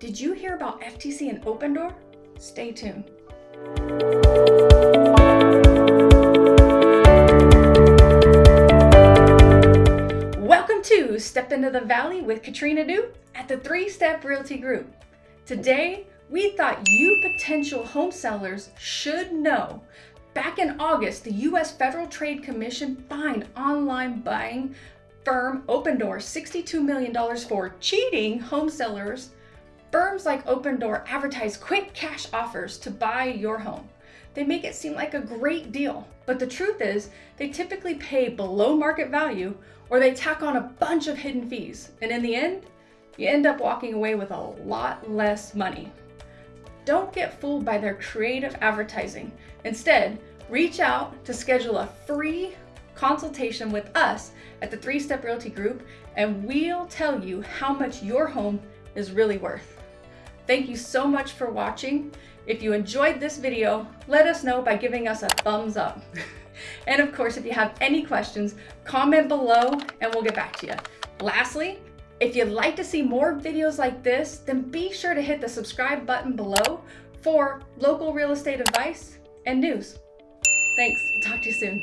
Did you hear about FTC and Opendoor? Stay tuned. Welcome to Step Into the Valley with Katrina Du at the Three Step Realty Group. Today, we thought you potential home sellers should know. Back in August, the U.S. Federal Trade Commission fined online buying firm Opendoor $62 million for cheating home sellers. Firms like Opendoor advertise quick cash offers to buy your home. They make it seem like a great deal, but the truth is they typically pay below market value or they tack on a bunch of hidden fees. And in the end, you end up walking away with a lot less money. Don't get fooled by their creative advertising. Instead, reach out to schedule a free consultation with us at the Three Step Realty Group, and we'll tell you how much your home is really worth. Thank you so much for watching. If you enjoyed this video, let us know by giving us a thumbs up. and of course, if you have any questions, comment below and we'll get back to you. Lastly, if you'd like to see more videos like this, then be sure to hit the subscribe button below for local real estate advice and news. Thanks, talk to you soon.